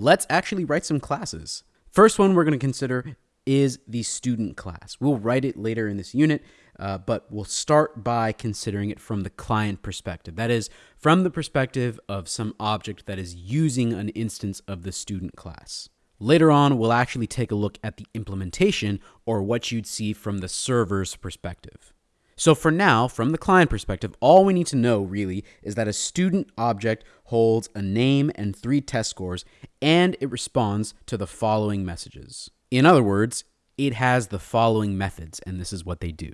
let's actually write some classes. First one we're going to consider is the student class. We'll write it later in this unit, uh, but we'll start by considering it from the client perspective. That is, from the perspective of some object that is using an instance of the student class. Later on, we'll actually take a look at the implementation or what you'd see from the server's perspective. So for now, from the client perspective, all we need to know really is that a student object holds a name and three test scores, and it responds to the following messages. In other words, it has the following methods, and this is what they do.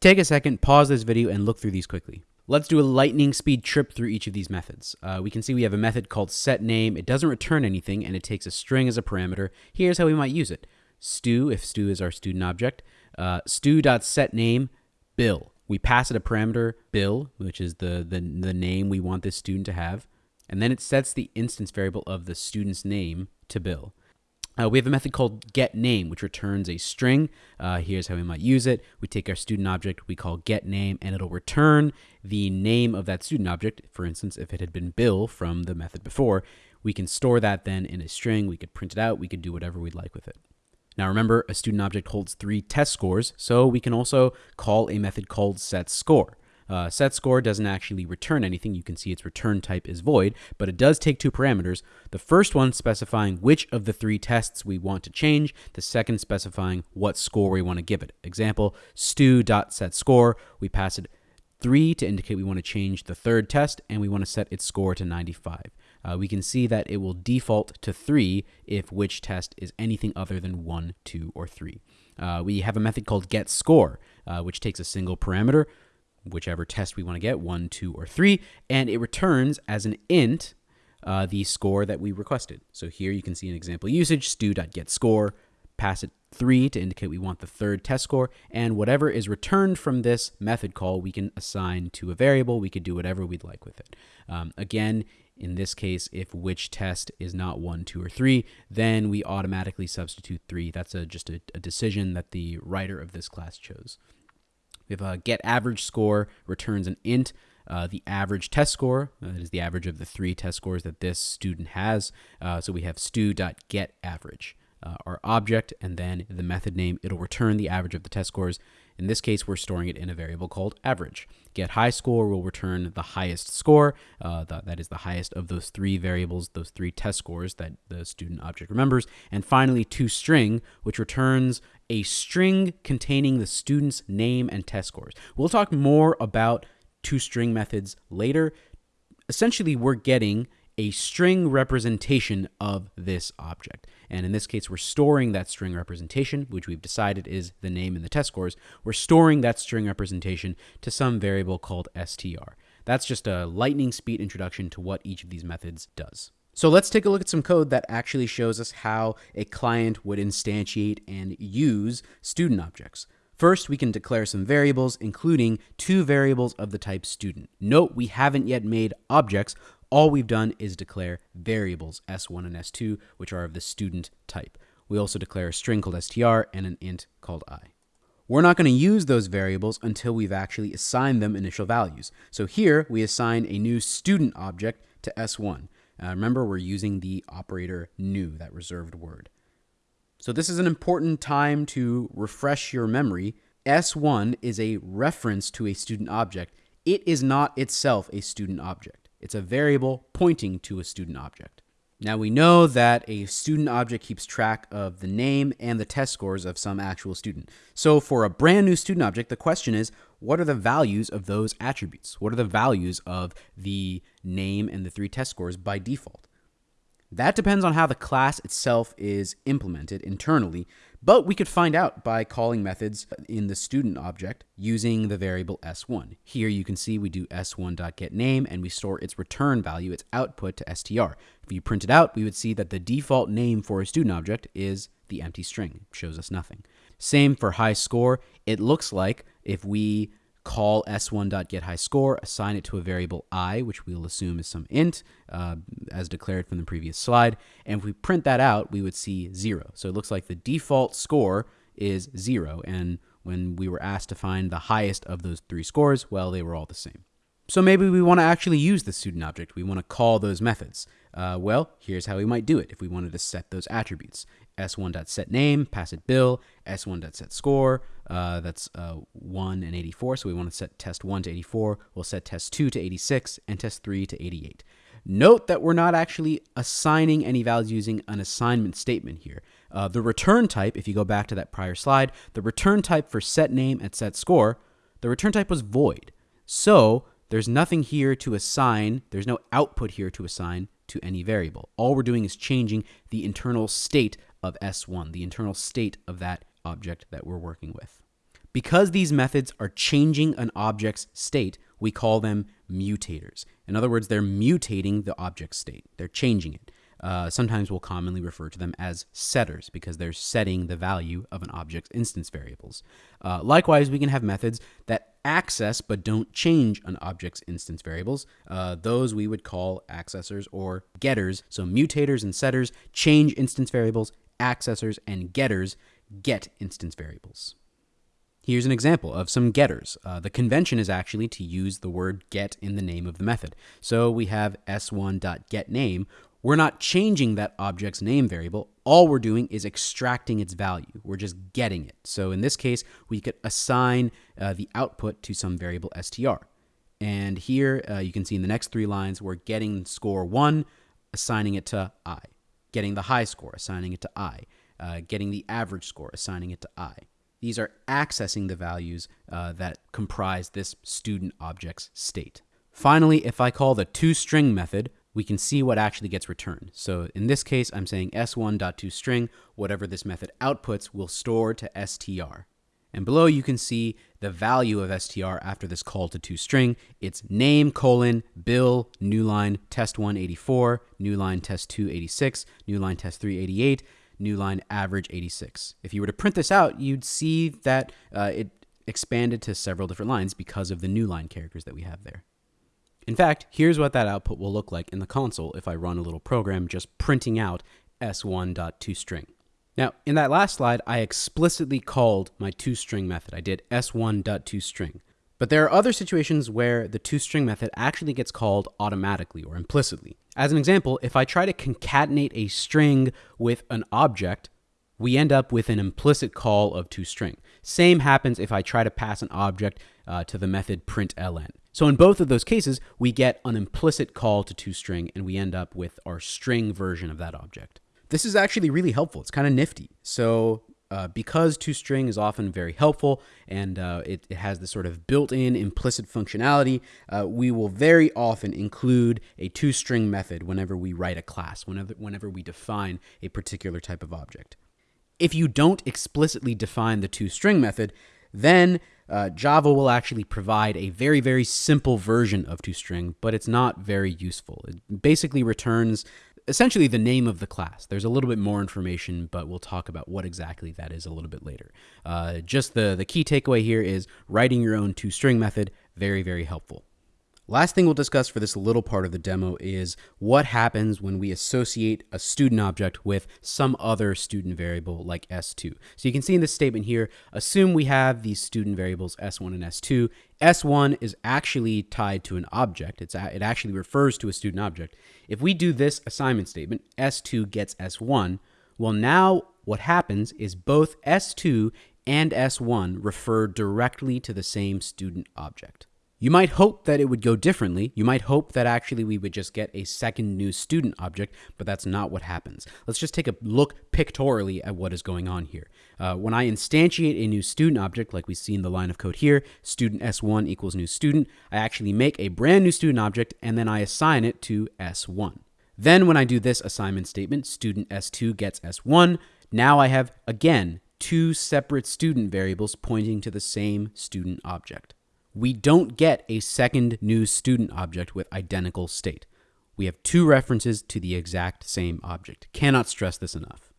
Take a second, pause this video, and look through these quickly. Let's do a lightning speed trip through each of these methods. Uh, we can see we have a method called setName. It doesn't return anything, and it takes a string as a parameter. Here's how we might use it. stu, if stu is our student object, uh, stu.setName bill. We pass it a parameter bill, which is the, the, the name we want this student to have, and then it sets the instance variable of the student's name to bill. Uh, we have a method called getName, which returns a string. Uh, here's how we might use it. We take our student object, we call getName, and it'll return the name of that student object. For instance, if it had been Bill from the method before, we can store that then in a string. We could print it out. We could do whatever we'd like with it. Now remember, a student object holds three test scores, so we can also call a method called setScore. Uh, setScore doesn't actually return anything. You can see its return type is void, but it does take two parameters. The first one specifying which of the three tests we want to change, the second specifying what score we want to give it. Example, stu.setScore, we pass it 3 to indicate we want to change the third test, and we want to set its score to 95. Uh, we can see that it will default to 3 if which test is anything other than 1, 2, or 3. Uh, we have a method called getScore, uh, which takes a single parameter, whichever test we want to get, 1, 2, or 3, and it returns as an int uh, the score that we requested. So here you can see an example usage, stu.getScore, pass it 3 to indicate we want the third test score, and whatever is returned from this method call, we can assign to a variable. We could do whatever we'd like with it. Um, again, in this case, if which test is not 1, 2, or 3, then we automatically substitute 3. That's a, just a, a decision that the writer of this class chose. We have a get average score returns an int, uh, the average test score, uh, that is the average of the three test scores that this student has. Uh, so we have stu.getAverage uh, our object, and then the method name, it'll return the average of the test scores. In this case, we're storing it in a variable called average. Get high score will return the highest score. Uh, the, that is the highest of those three variables, those three test scores that the student object remembers. And finally, toString, which returns a string containing the student's name and test scores. We'll talk more about toString methods later. Essentially, we're getting a string representation of this object. And in this case, we're storing that string representation, which we've decided is the name and the test scores. We're storing that string representation to some variable called str. That's just a lightning speed introduction to what each of these methods does. So let's take a look at some code that actually shows us how a client would instantiate and use student objects. First, we can declare some variables, including two variables of the type student. Note we haven't yet made objects, all we've done is declare variables s1 and s2, which are of the student type. We also declare a string called str and an int called i. We're not going to use those variables until we've actually assigned them initial values. So here we assign a new student object to s1. Uh, remember, we're using the operator new, that reserved word. So this is an important time to refresh your memory. S1 is a reference to a student object. It is not itself a student object. It's a variable pointing to a student object. Now we know that a student object keeps track of the name and the test scores of some actual student. So for a brand new student object, the question is, what are the values of those attributes? What are the values of the name and the three test scores by default? That depends on how the class itself is implemented internally, but we could find out by calling methods in the student object using the variable s1. Here you can see we do s1.getName and we store its return value, its output to str. If you print it out, we would see that the default name for a student object is the empty string. It shows us nothing. Same for high score. It looks like if we call s1.getHighScore, assign it to a variable i, which we'll assume is some int, uh, as declared from the previous slide. And if we print that out, we would see 0. So it looks like the default score is 0. And when we were asked to find the highest of those three scores, well, they were all the same. So maybe we want to actually use the student object. We want to call those methods. Uh, well, here's how we might do it if we wanted to set those attributes. s1.setName, pass it bill, s1.setScore, uh, that's uh, 1 and 84, so we want to set test 1 to 84, we'll set test 2 to 86, and test 3 to 88. Note that we're not actually assigning any values using an assignment statement here. Uh, the return type, if you go back to that prior slide, the return type for set name and set score, the return type was void. So there's nothing here to assign, there's no output here to assign to any variable. All we're doing is changing the internal state of S1, the internal state of that object that we're working with. Because these methods are changing an object's state, we call them mutators. In other words, they're mutating the object state. They're changing it. Uh, sometimes we'll commonly refer to them as setters because they're setting the value of an object's instance variables. Uh, likewise, we can have methods that access but don't change an object's instance variables. Uh, those we would call accessors or getters. So mutators and setters change instance variables, accessors and getters get instance variables. Here's an example of some getters. Uh, the convention is actually to use the word get in the name of the method. So we have s1.getName, we're not changing that object's name variable. All we're doing is extracting its value. We're just getting it. So in this case, we could assign uh, the output to some variable str. And here uh, you can see in the next three lines, we're getting score one, assigning it to i. Getting the high score, assigning it to i. Uh, getting the average score, assigning it to i. These are accessing the values uh, that comprise this student object's state. Finally, if I call the toString method, we can see what actually gets returned. So in this case, I'm saying s1.toString, whatever this method outputs will store to str. And below you can see the value of str after this call to toString. It's name colon bill new line test 184, new line test 286, new line test 388, new line average 86. If you were to print this out, you'd see that uh, it expanded to several different lines because of the new line characters that we have there. In fact, here's what that output will look like in the console if I run a little program just printing out s1.toString. Now, in that last slide, I explicitly called my toString method. I did s1.toString. But there are other situations where the toString method actually gets called automatically or implicitly. As an example, if I try to concatenate a string with an object, we end up with an implicit call of toString. Same happens if I try to pass an object uh, to the method println. So in both of those cases, we get an implicit call to toString and we end up with our string version of that object. This is actually really helpful. It's kind of nifty. So uh, because toString is often very helpful and uh, it, it, has this sort of built-in implicit functionality, uh, we will very often include a toString method whenever we write a class, whenever, whenever we define a particular type of object. If you don't explicitly define the toString method, then uh, Java will actually provide a very, very simple version of toString, but it's not very useful. It basically returns essentially the name of the class. There's a little bit more information, but we'll talk about what exactly that is a little bit later. Uh, just the, the key takeaway here is writing your own toString method, very, very helpful. Last thing we'll discuss for this little part of the demo is what happens when we associate a student object with some other student variable like S2. So you can see in this statement here, assume we have these student variables S1 and S2. S1 is actually tied to an object. It's, it actually refers to a student object. If we do this assignment statement, S2 gets S1, well now what happens is both S2 and S1 refer directly to the same student object. You might hope that it would go differently. You might hope that actually we would just get a second new student object, but that's not what happens. Let's just take a look pictorially at what is going on here. Uh, when I instantiate a new student object, like we see in the line of code here, student s1 equals new student, I actually make a brand new student object and then I assign it to s1. Then when I do this assignment statement, student s2 gets s1, now I have, again, two separate student variables pointing to the same student object we don't get a second new student object with identical state. We have two references to the exact same object. Cannot stress this enough.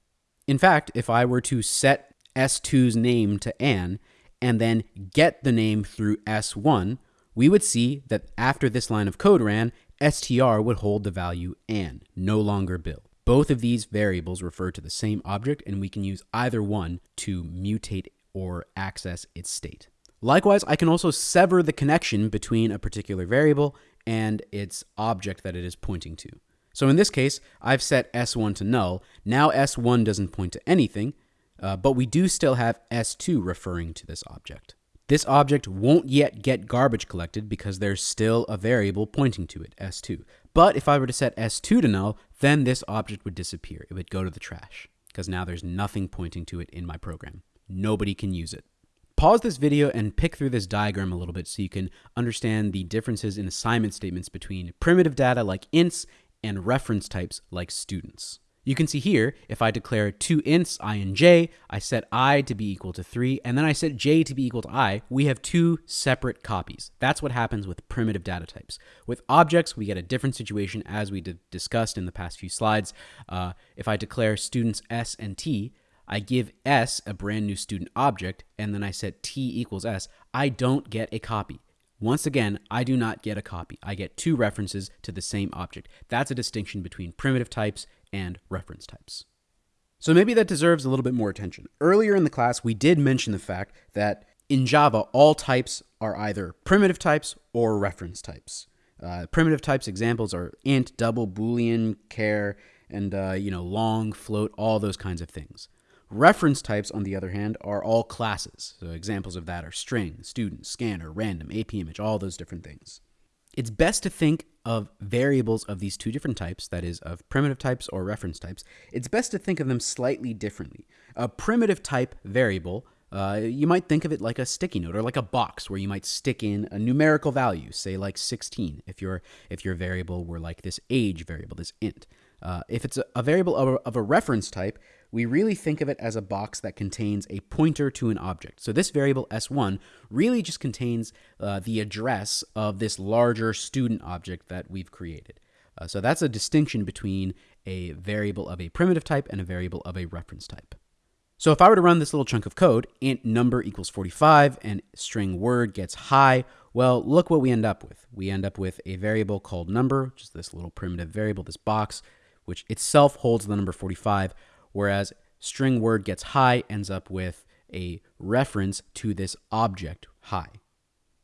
In fact, if I were to set S2's name to Anne and then get the name through S1, we would see that after this line of code ran, str would hold the value Anne, no longer Bill. Both of these variables refer to the same object, and we can use either one to mutate or access its state. Likewise, I can also sever the connection between a particular variable and its object that it is pointing to. So in this case, I've set S1 to null. Now S1 doesn't point to anything, uh, but we do still have S2 referring to this object. This object won't yet get garbage collected because there's still a variable pointing to it, S2. But if I were to set S2 to null, then this object would disappear. It would go to the trash because now there's nothing pointing to it in my program. Nobody can use it. Pause this video and pick through this diagram a little bit so you can understand the differences in assignment statements between primitive data like ints and reference types like students. You can see here, if I declare two ints, i and j, I set i to be equal to 3, and then I set j to be equal to i, we have two separate copies. That's what happens with primitive data types. With objects, we get a different situation as we discussed in the past few slides. Uh, if I declare students s and t, I give s a brand new student object, and then I set t equals s, I don't get a copy. Once again, I do not get a copy. I get two references to the same object. That's a distinction between primitive types and reference types. So maybe that deserves a little bit more attention. Earlier in the class, we did mention the fact that in Java, all types are either primitive types or reference types. Uh, primitive types examples are int, double, boolean, char, and uh, you know long, float, all those kinds of things. Reference types, on the other hand, are all classes. So examples of that are string, student, scanner, random, AP image, all those different things. It's best to think of variables of these two different types, that is, of primitive types or reference types, it's best to think of them slightly differently. A primitive type variable, uh, you might think of it like a sticky note or like a box where you might stick in a numerical value, say like 16, if your if your variable were like this age variable, this int. Uh, if it's a, a variable of a, of a reference type, we really think of it as a box that contains a pointer to an object. So this variable s1 really just contains uh, the address of this larger student object that we've created. Uh, so that's a distinction between a variable of a primitive type and a variable of a reference type. So if I were to run this little chunk of code, int number equals 45 and string word gets high, well, look what we end up with. We end up with a variable called number, just this little primitive variable, this box, which itself holds the number 45, whereas string word gets high ends up with a reference to this object high.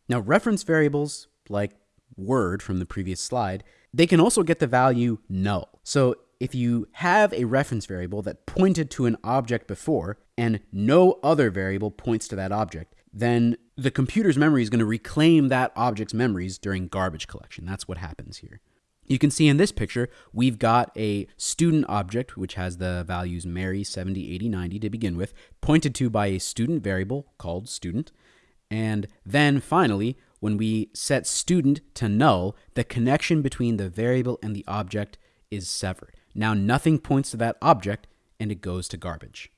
Now, reference variables like word from the previous slide, they can also get the value null. So if you have a reference variable that pointed to an object before and no other variable points to that object, then the computer's memory is going to reclaim that object's memories during garbage collection. That's what happens here. You can see in this picture, we've got a student object, which has the values Mary, 70, 80, 90 to begin with, pointed to by a student variable called student. And then finally, when we set student to null, the connection between the variable and the object is severed. Now nothing points to that object and it goes to garbage.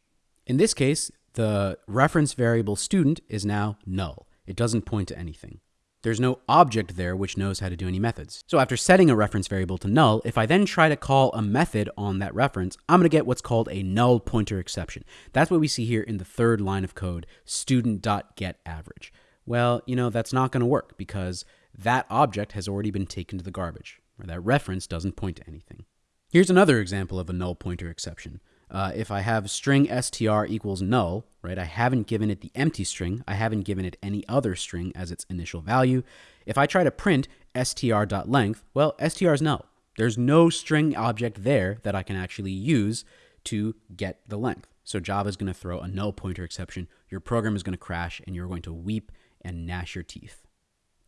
In this case, the reference variable student is now null. It doesn't point to anything. There's no object there which knows how to do any methods. So after setting a reference variable to null, if I then try to call a method on that reference, I'm going to get what's called a null pointer exception. That's what we see here in the third line of code, student.getAverage. Well, you know, that's not going to work because that object has already been taken to the garbage, or that reference doesn't point to anything. Here's another example of a null pointer exception. Uh, if I have string str equals null, right, I haven't given it the empty string, I haven't given it any other string as its initial value. If I try to print str.length, well, str is null. There's no string object there that I can actually use to get the length. So Java is going to throw a null pointer exception. Your program is going to crash and you're going to weep and gnash your teeth.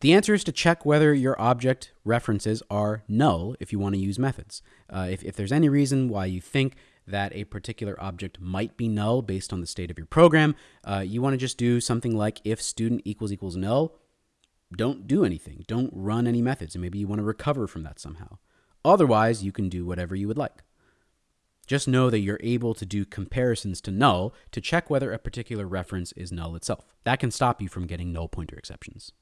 The answer is to check whether your object references are null if you want to use methods. Uh, if, if there's any reason why you think that a particular object might be null based on the state of your program, uh, you want to just do something like if student equals equals null, don't do anything. Don't run any methods. And maybe you want to recover from that somehow. Otherwise, you can do whatever you would like. Just know that you're able to do comparisons to null to check whether a particular reference is null itself. That can stop you from getting null pointer exceptions.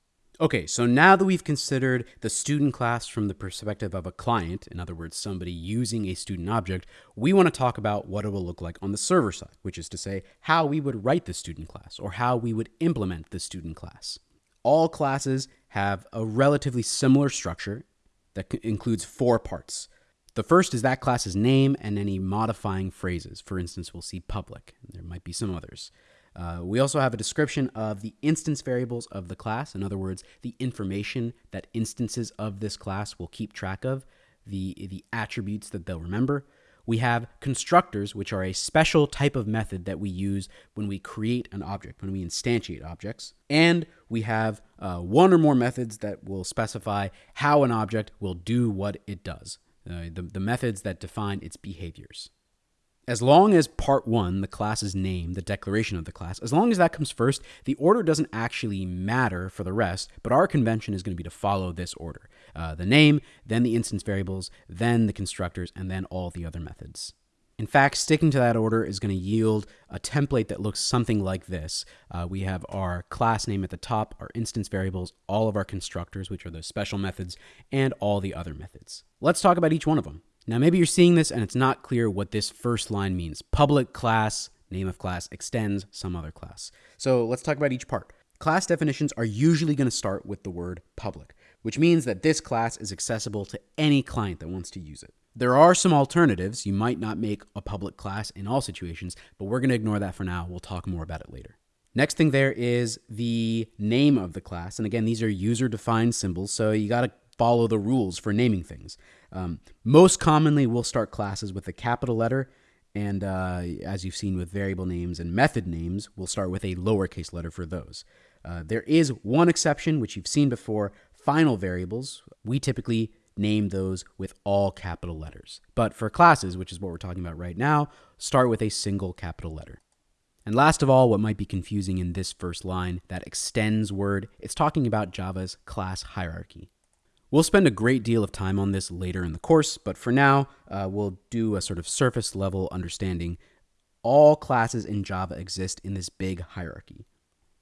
Okay, so now that we've considered the student class from the perspective of a client, in other words, somebody using a student object, we want to talk about what it will look like on the server side, which is to say how we would write the student class or how we would implement the student class. All classes have a relatively similar structure that includes four parts. The first is that class's name and any modifying phrases. For instance, we'll see public, and there might be some others. Uh, we also have a description of the instance variables of the class. In other words, the information that instances of this class will keep track of, the, the attributes that they'll remember. We have constructors, which are a special type of method that we use when we create an object, when we instantiate objects. And we have uh, one or more methods that will specify how an object will do what it does, uh, the, the methods that define its behaviors as long as part one, the class's name, the declaration of the class, as long as that comes first, the order doesn't actually matter for the rest, but our convention is going to be to follow this order. Uh, the name, then the instance variables, then the constructors, and then all the other methods. In fact, sticking to that order is going to yield a template that looks something like this. Uh, we have our class name at the top, our instance variables, all of our constructors, which are those special methods, and all the other methods. Let's talk about each one of them. Now, maybe you're seeing this and it's not clear what this first line means. Public class, name of class, extends some other class. So let's talk about each part. Class definitions are usually going to start with the word public, which means that this class is accessible to any client that wants to use it. There are some alternatives. You might not make a public class in all situations, but we're going to ignore that for now. We'll talk more about it later. Next thing there is the name of the class. And again, these are user defined symbols, so you got to follow the rules for naming things. Um, most commonly, we'll start classes with a capital letter. And uh, as you've seen with variable names and method names, we'll start with a lowercase letter for those. Uh, there is one exception, which you've seen before final variables. We typically name those with all capital letters. But for classes, which is what we're talking about right now, start with a single capital letter. And last of all, what might be confusing in this first line, that extends word, it's talking about Java's class hierarchy. We'll spend a great deal of time on this later in the course, but for now, uh, we'll do a sort of surface level understanding. All classes in Java exist in this big hierarchy.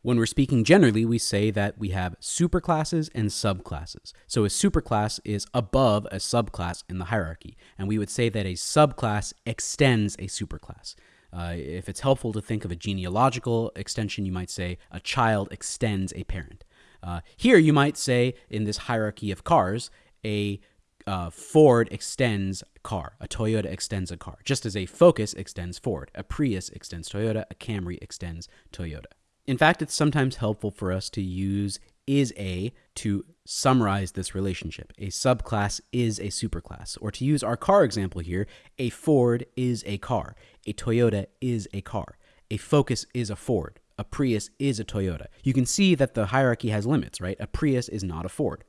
When we're speaking generally, we say that we have superclasses and subclasses. So a superclass is above a subclass in the hierarchy, and we would say that a subclass extends a superclass. Uh, if it's helpful to think of a genealogical extension, you might say a child extends a parent. Uh, here, you might say in this hierarchy of cars, a uh, Ford extends car, a Toyota extends a car, just as a Focus extends Ford, a Prius extends Toyota, a Camry extends Toyota. In fact, it's sometimes helpful for us to use is a to summarize this relationship. A subclass is a superclass. Or to use our car example here, a Ford is a car, a Toyota is a car, a Focus is a Ford, a Prius is a Toyota. You can see that the hierarchy has limits, right? A Prius is not a Ford.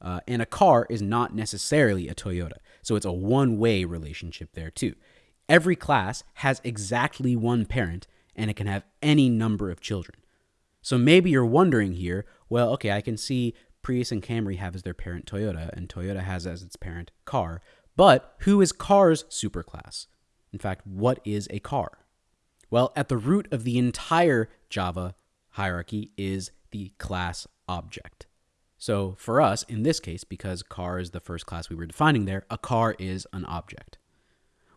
Uh, and a car is not necessarily a Toyota. So it's a one way relationship there, too. Every class has exactly one parent, and it can have any number of children. So maybe you're wondering here well, okay, I can see Prius and Camry have as their parent Toyota, and Toyota has as its parent car. But who is car's superclass? In fact, what is a car? Well, at the root of the entire Java hierarchy is the class object. So for us, in this case, because car is the first class we were defining there, a car is an object.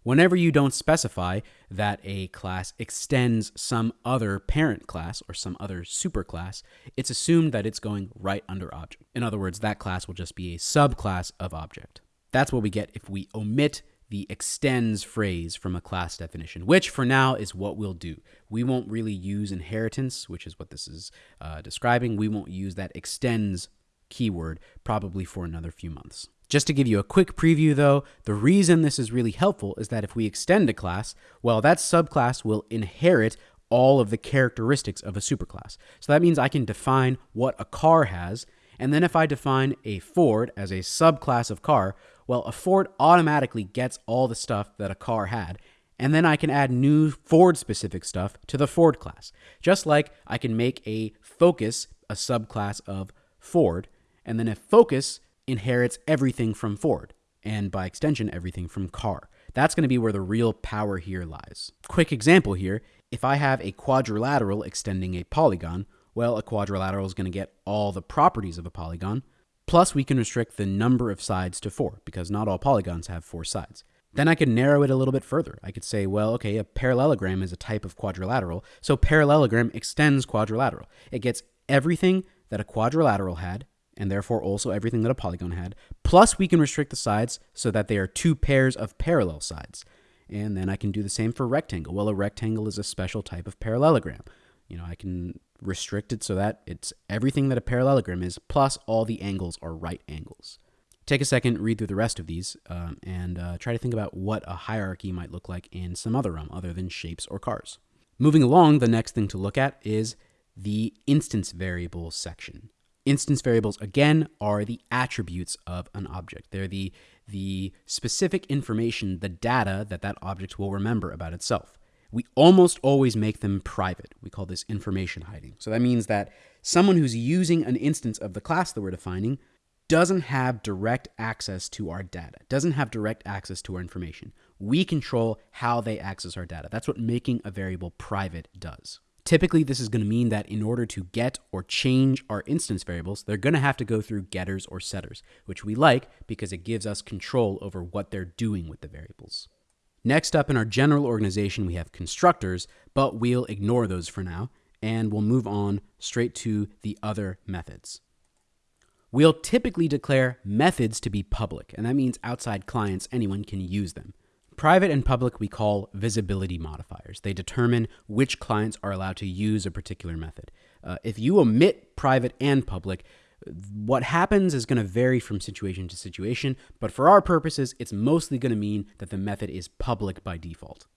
Whenever you don't specify that a class extends some other parent class or some other superclass, it's assumed that it's going right under object. In other words, that class will just be a subclass of object. That's what we get if we omit the extends phrase from a class definition, which for now is what we'll do. We won't really use inheritance, which is what this is uh, describing. We won't use that extends keyword probably for another few months. Just to give you a quick preview though, the reason this is really helpful is that if we extend a class, well, that subclass will inherit all of the characteristics of a superclass. So that means I can define what a car has, and then if I define a Ford as a subclass of car, well, a Ford automatically gets all the stuff that a car had, and then I can add new Ford specific stuff to the Ford class. Just like I can make a Focus a subclass of Ford, and then a Focus inherits everything from Ford, and by extension, everything from car. That's going to be where the real power here lies. Quick example here if I have a quadrilateral extending a polygon, well, a quadrilateral is going to get all the properties of a polygon, Plus, we can restrict the number of sides to four, because not all polygons have four sides. Then I could narrow it a little bit further. I could say, well, okay, a parallelogram is a type of quadrilateral, so parallelogram extends quadrilateral. It gets everything that a quadrilateral had, and therefore also everything that a polygon had, plus we can restrict the sides so that they are two pairs of parallel sides. And then I can do the same for rectangle. Well, a rectangle is a special type of parallelogram. You know, I can restrict it so that it's everything that a parallelogram is, plus all the angles are right angles. Take a second, read through the rest of these, um, and uh, try to think about what a hierarchy might look like in some other realm other than shapes or cars. Moving along, the next thing to look at is the instance variables section. Instance variables, again, are the attributes of an object. They're the, the specific information, the data that that object will remember about itself. We almost always make them private. We call this information hiding. So that means that someone who's using an instance of the class that we're defining doesn't have direct access to our data, doesn't have direct access to our information. We control how they access our data. That's what making a variable private does. Typically, this is going to mean that in order to get or change our instance variables, they're going to have to go through getters or setters, which we like because it gives us control over what they're doing with the variables. Next up in our general organization, we have constructors, but we'll ignore those for now, and we'll move on straight to the other methods. We'll typically declare methods to be public, and that means outside clients, anyone can use them. Private and public we call visibility modifiers. They determine which clients are allowed to use a particular method. Uh, if you omit private and public, what happens is going to vary from situation to situation, but for our purposes, it's mostly going to mean that the method is public by default.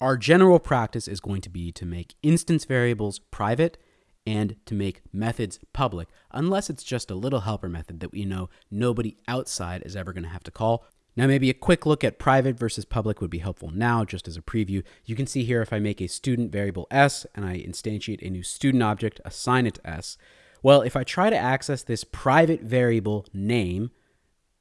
Our general practice is going to be to make instance variables private and to make methods public, unless it's just a little helper method that we know nobody outside is ever going to have to call. Now, maybe a quick look at private versus public would be helpful now, just as a preview. You can see here if I make a student variable s and I instantiate a new student object, assign it to s. Well, if I try to access this private variable name,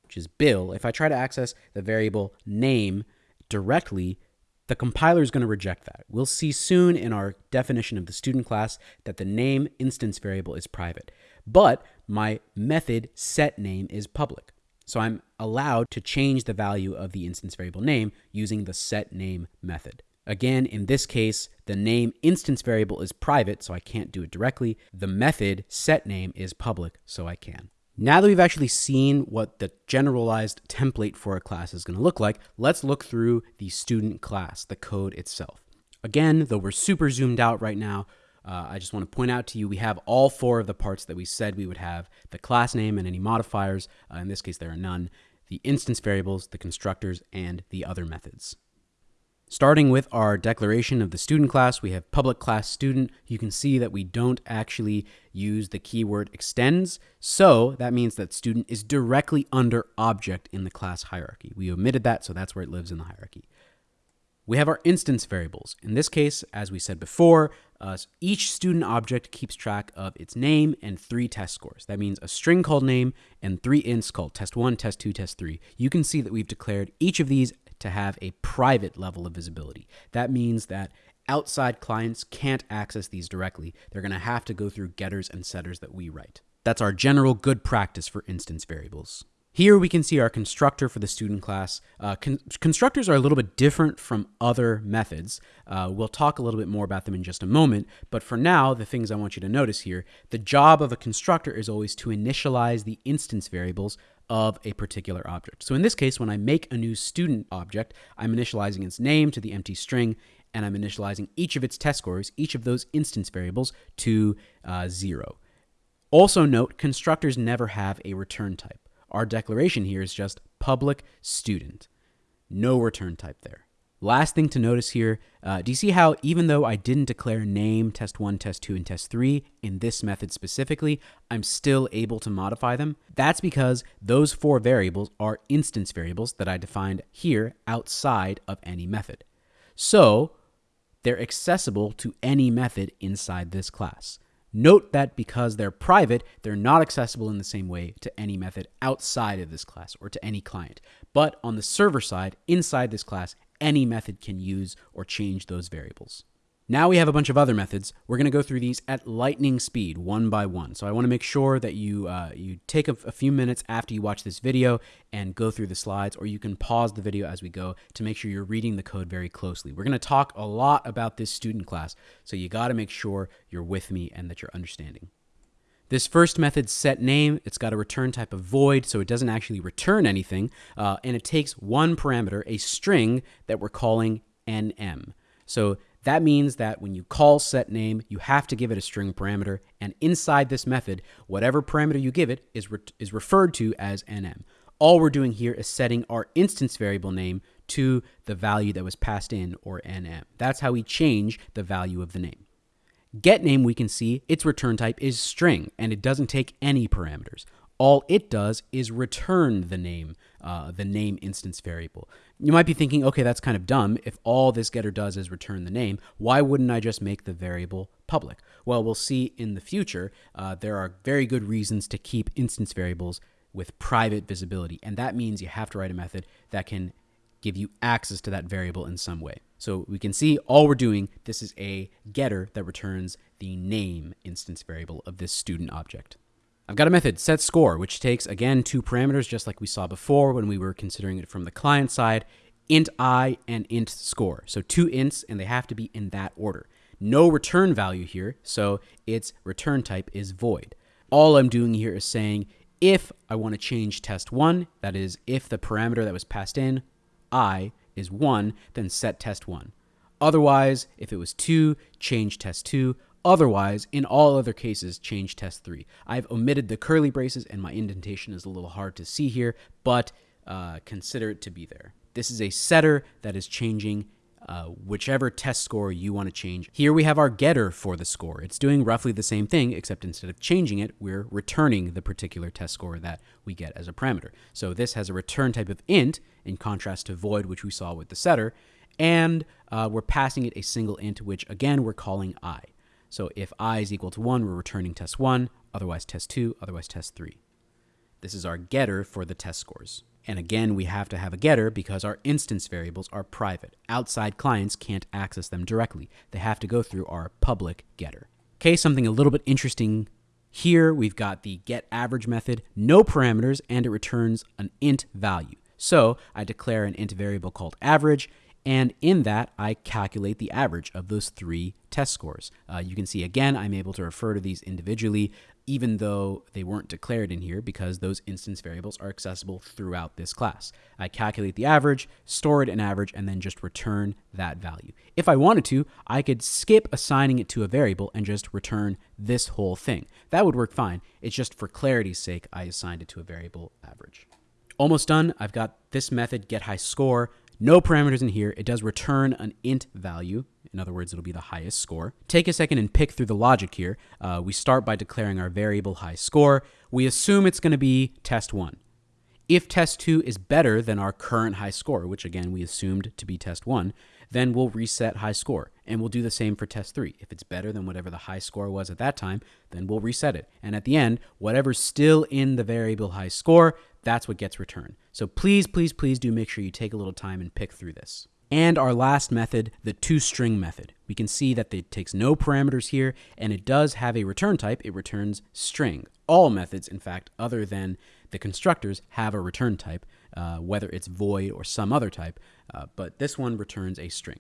which is Bill, if I try to access the variable name directly, the compiler is going to reject that. We'll see soon in our definition of the student class that the name instance variable is private, but my method set name is public. So I'm allowed to change the value of the instance variable name using the set name method. Again, in this case, the name instance variable is private, so I can't do it directly. The method set name is public, so I can. Now that we've actually seen what the generalized template for a class is going to look like, let's look through the student class, the code itself. Again, though we're super zoomed out right now, uh, I just want to point out to you we have all four of the parts that we said we would have the class name and any modifiers. Uh, in this case, there are none. The instance variables, the constructors, and the other methods. Starting with our declaration of the student class, we have public class student. You can see that we don't actually use the keyword extends. So that means that student is directly under object in the class hierarchy. We omitted that, so that's where it lives in the hierarchy. We have our instance variables. In this case, as we said before, uh, each student object keeps track of its name and three test scores. That means a string called name and three ints called test1, test2, test3. You can see that we've declared each of these to have a private level of visibility. That means that outside clients can't access these directly. They're going to have to go through getters and setters that we write. That's our general good practice for instance variables. Here we can see our constructor for the student class. Uh, con constructors are a little bit different from other methods. Uh, we'll talk a little bit more about them in just a moment, but for now, the things I want you to notice here, the job of a constructor is always to initialize the instance variables of a particular object. So in this case, when I make a new student object, I'm initializing its name to the empty string, and I'm initializing each of its test scores, each of those instance variables, to uh, zero. Also note, constructors never have a return type. Our declaration here is just public student. No return type there. Last thing to notice here, uh, do you see how even though I didn't declare name, test 1, test 2, and test 3 in this method specifically, I'm still able to modify them? That's because those four variables are instance variables that I defined here outside of any method. So they're accessible to any method inside this class. Note that because they're private, they're not accessible in the same way to any method outside of this class or to any client. But on the server side, inside this class, any method can use or change those variables. Now we have a bunch of other methods. We're going to go through these at lightning speed, one by one. So I want to make sure that you uh, you take a, a, few minutes after you watch this video and go through the slides, or you can pause the video as we go to make sure you're reading the code very closely. We're going to talk a lot about this student class, so you got to make sure you're with me and that you're understanding. This first method set name, it's got a return type of void, so it doesn't actually return anything, uh, and it takes one parameter, a string that we're calling nm. So That means that when you call set name, you have to give it a string parameter, and inside this method, whatever parameter you give it is, re- is referred to as nm. All we're doing here is setting our instance variable name to the value that was passed in, or nm. That's how we change the value of the name. Get name, we can see its return type is string, and it doesn't take any parameters all it does is return the name, uh, the name instance variable. You might be thinking, okay, that's kind of dumb. If all this getter does is return the name, why wouldn't I just make the variable public? Well, we'll see in the future, uh, there are very good reasons to keep instance variables with private visibility. And that means you have to write a method that can give you access to that variable in some way. So we can see all we're doing, this is a getter that returns the name instance variable of this student object. I've got a method, set score, which takes, again, two parameters, just like we saw before when we were considering it from the client side, int i and int score. So two ints, and they have to be in that order. No return value here, so its return type is void. All I'm doing here is saying if I want to change test 1, that is, if the parameter that was passed in, i, is 1, then set test 1. Otherwise, if it was 2, change test 2. Otherwise, in all other cases, change test 3. I've omitted the curly braces and my indentation is a little hard to see here, but uh, consider it to be there. This is a setter that is changing uh, whichever test score you want to change. Here we have our getter for the score. It's doing roughly the same thing, except instead of changing it, we're returning the particular test score that we get as a parameter. So this has a return type of int, in contrast to void, which we saw with the setter, and uh, we're passing it a single int, which again we're calling i. So if i is equal to 1, we're returning test 1, otherwise test 2, otherwise test 3. This is our getter for the test scores. And again, we have to have a getter because our instance variables are private. Outside clients can't access them directly. They have to go through our public getter. Okay, something a little bit interesting here. We've got the get average method, no parameters, and it returns an int value. So I declare an int variable called average, and in that, I calculate the average of those three test scores. Uh, you can see again, I'm able to refer to these individually, even though they weren't declared in here because those instance variables are accessible throughout this class. I calculate the average, store it in average, and then just return that value. If I wanted to, I could skip assigning it to a variable and just return this whole thing. That would work fine. It's just for clarity's sake, I assigned it to a variable average. Almost done. I've got this method, get high score. No parameters in here. It does return an int value. In other words, it'll be the highest score. Take a second and pick through the logic here. Uh, we start by declaring our variable high score. We assume it's going to be test 1. If test 2 is better than our current high score, which again we assumed to be test 1, then we'll reset high score. And we'll do the same for test 3. If it's better than whatever the high score was at that time, then we'll reset it. And at the end, whatever's still in the variable high score, that's what gets returned. So please, please, please do make sure you take a little time and pick through this. And our last method, the toString method. We can see that it takes no parameters here, and it does have a return type. It returns string. All methods, in fact, other than the constructors, have a return type, uh, whether it's void or some other type, uh, but this one returns a string.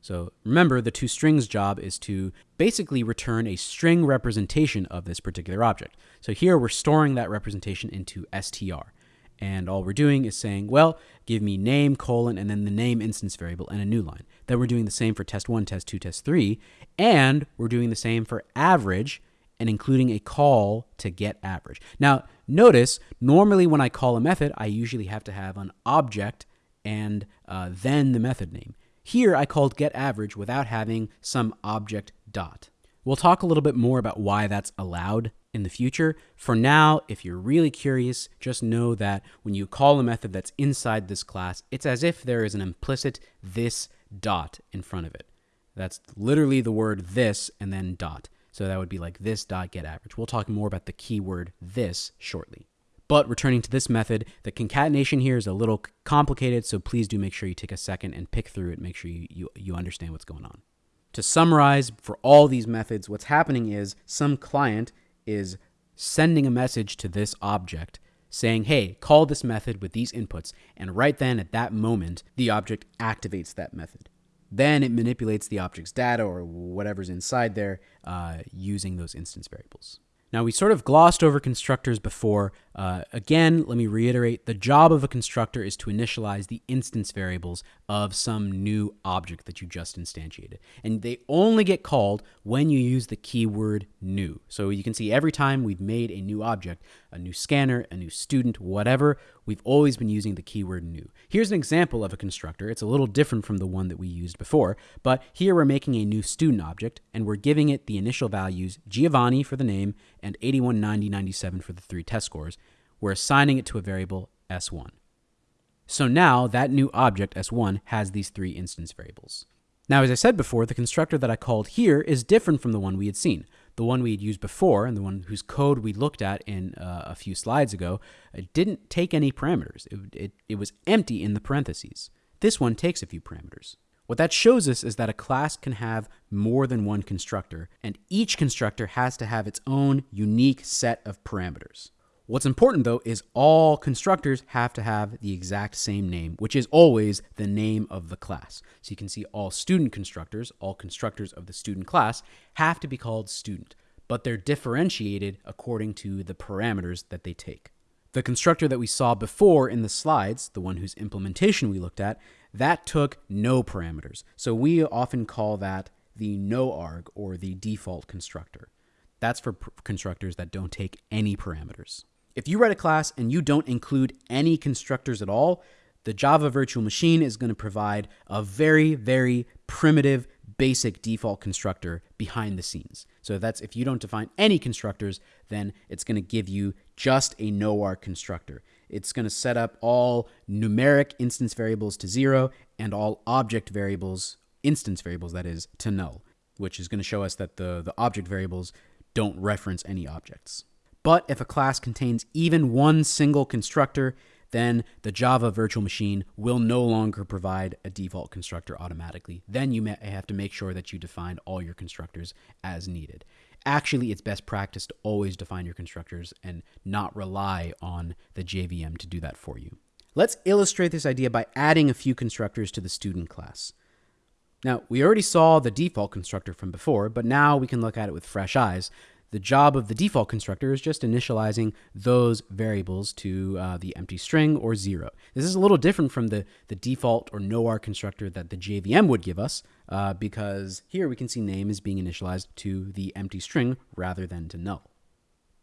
So remember, the toStrings job is to basically return a string representation of this particular object. So here we're storing that representation into str. And all we're doing is saying, well, give me name, colon, and then the name instance variable and a new line. Then we're doing the same for test one, test two, test three, and we're doing the same for average and including a call to get average. Now, notice, normally when I call a method, I usually have to have an object and uh, then the method name. Here I called getAverage without having some object dot. We'll talk a little bit more about why that's allowed in the future. For now, if you're really curious, just know that when you call a method that's inside this class, it's as if there is an implicit this dot in front of it. That's literally the word this and then dot. So that would be like this dot get average. We'll talk more about the keyword this shortly. But returning to this method, the concatenation here is a little complicated, so please do make sure you take a second and pick through it, make sure you, you, you understand what's going on. To summarize, for all these methods, what's happening is some client is sending a message to this object saying, hey, call this method with these inputs. And right then, at that moment, the object activates that method. Then it manipulates the object's data or whatever's inside there uh, using those instance variables. Now, we sort of glossed over constructors before. Uh, again, let me reiterate the job of a constructor is to initialize the instance variables of some new object that you just instantiated. And they only get called when you use the keyword new. So you can see every time we've made a new object, a new scanner, a new student, whatever, we've always been using the keyword new. Here's an example of a constructor. It's a little different from the one that we used before, but here we're making a new student object and we're giving it the initial values Giovanni for the name and 81, 90, 97 for the three test scores. We're assigning it to a variable S1. So now that new object S1 has these three instance variables. Now, as I said before, the constructor that I called here is different from the one we had seen. The one we had used before and the one whose code we looked at in uh, a few slides ago didn't take any parameters. It, it, it was empty in the parentheses. This one takes a few parameters. What that shows us is that a class can have more than one constructor, and each constructor has to have its own unique set of parameters. What's important though is all constructors have to have the exact same name, which is always the name of the class. So you can see all student constructors, all constructors of the student class, have to be called student, but they're differentiated according to the parameters that they take. The constructor that we saw before in the slides, the one whose implementation we looked at, that took no parameters. So we often call that the no arg or the default constructor. That's for constructors that don't take any parameters. If you write a class and you don't include any constructors at all, the Java virtual machine is going to provide a very, very primitive, basic default constructor behind the scenes. So that's if you don't define any constructors, then it's going to give you just a no-arg constructor. It's going to set up all numeric instance variables to zero and all object variables, instance variables that is, to null, which is going to show us that the, the object variables don't reference any objects. But if a class contains even one single constructor, then the Java virtual machine will no longer provide a default constructor automatically. Then you may have to make sure that you define all your constructors as needed. Actually, it's best practice to always define your constructors and not rely on the JVM to do that for you. Let's illustrate this idea by adding a few constructors to the student class. Now, we already saw the default constructor from before, but now we can look at it with fresh eyes. The job of the default constructor is just initializing those variables to uh, the empty string or zero. This is a little different from the, the default or no-arg constructor that the JVM would give us uh, because here we can see name is being initialized to the empty string rather than to null.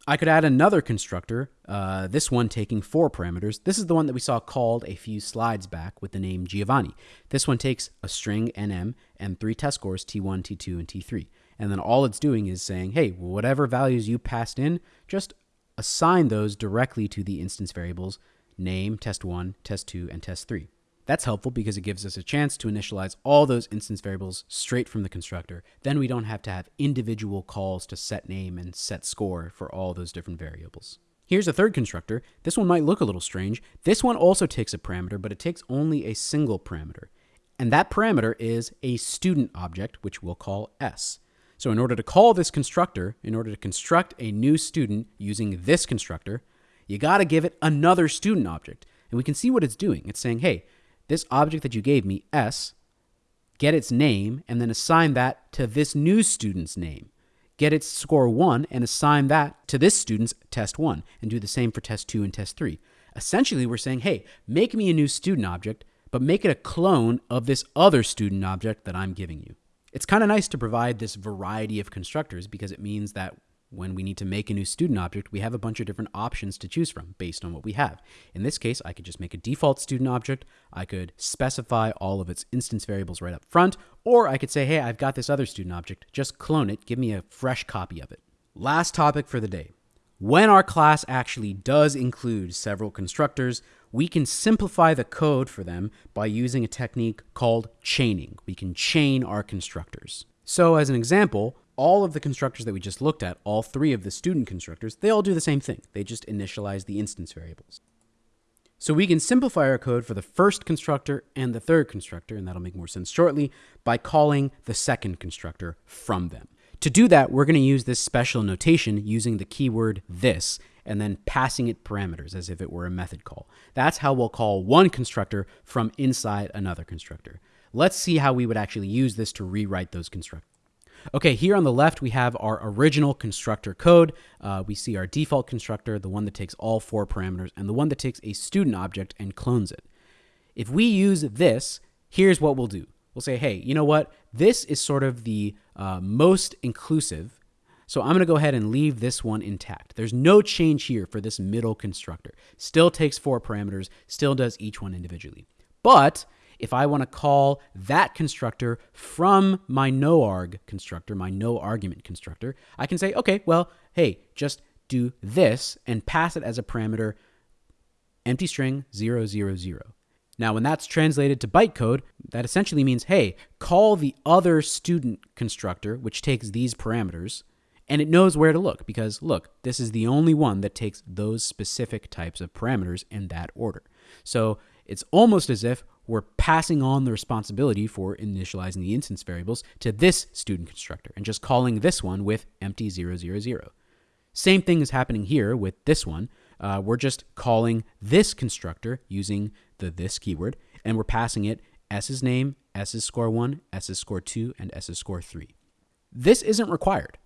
I could add another constructor, uh, this one taking four parameters. This is the one that we saw called a few slides back with the name Giovanni. This one takes a string nm and three test scores t1, t2, and t3. And then all it's doing is saying, hey, whatever values you passed in, just assign those directly to the instance variables name, test1, test2, and test3. That's helpful because it gives us a chance to initialize all those instance variables straight from the constructor. Then we don't have to have individual calls to set name and set score for all those different variables. Here's a third constructor. This one might look a little strange. This one also takes a parameter, but it takes only a single parameter. And that parameter is a student object, which we'll call S. So in order to call this constructor, in order to construct a new student using this constructor, you got to give it another student object. And we can see what it's doing. It's saying, hey, this object that you gave me, S, get its name, and then assign that to this new student's name. Get its score 1 and assign that to this student's test 1, and do the same for test 2 and test 3. Essentially, we're saying, hey, make me a new student object, but make it a clone of this other student object that I'm giving you. It's kind of nice to provide this variety of constructors because it means that when we need to make a new student object, we have a bunch of different options to choose from based on what we have. In this case, I could just make a default student object. I could specify all of its instance variables right up front, or I could say, hey, I've got this other student object. Just clone it. Give me a fresh copy of it. Last topic for the day. When our class actually does include several constructors, we can simplify the code for them by using a technique called chaining. We can chain our constructors. So as an example, all of the constructors that we just looked at, all three of the student constructors, they all do the same thing. They just initialize the instance variables. So we can simplify our code for the first constructor and the third constructor, and that'll make more sense shortly, by calling the second constructor from them. To do that, we're going to use this special notation using the keyword this and then passing it parameters as if it were a method call. That's how we'll call one constructor from inside another constructor. Let's see how we would actually use this to rewrite those constructors. Okay, here on the left, we have our original constructor code. Uh, we see our default constructor, the one that takes all four parameters, and the one that takes a student object and clones it. If we use this, here's what we'll do. We'll say, hey, you know what? This is sort of the uh, most inclusive. So I'm going to go ahead and leave this one intact. There's no change here for this middle constructor. Still takes four parameters, still does each one individually. But if I want to call that constructor from my noarg constructor, my no argument constructor, I can say, okay, well, hey, just do this and pass it as a parameter empty string 000. Now, when that's translated to bytecode, that essentially means, hey, call the other student constructor, which takes these parameters, and it knows where to look because, look, this is the only one that takes those specific types of parameters in that order. So it's almost as if we're passing on the responsibility for initializing the instance variables to this student constructor and just calling this one with empty 000. Same thing is happening here with this one. Uh, we're just calling this constructor using the this keyword, and we're passing it s's name, s's score 1, s's score 2, and s's score 3. This isn't required.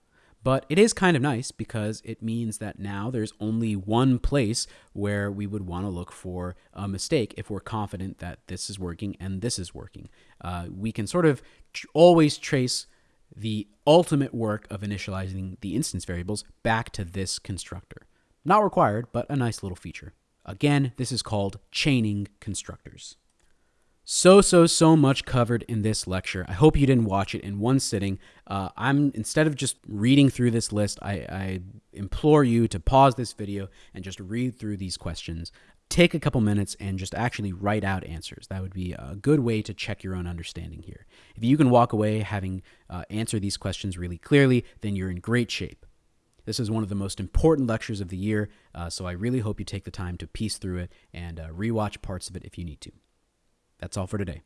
But it is kind of nice because it means that now there's only one place where we would want to look for a mistake if we're confident that this is working and this is working. Uh, we can sort of tr- always trace the ultimate work of initializing the instance variables back to this constructor. Not required, but a nice little feature. Again, this is called chaining constructors. So, so, so much covered in this lecture. I hope you didn't watch it in one sitting. Uh, I'm instead of just reading through this list, I, I implore you to pause this video and just read through these questions. Take a couple minutes and just actually write out answers. That would be a good way to check your own understanding here. If you can walk away having uh, answered these questions really clearly, then you're in great shape. This is one of the most important lectures of the year, uh, so I really hope you take the time to piece through it and uh, rewatch parts of it if you need to. That's all for today.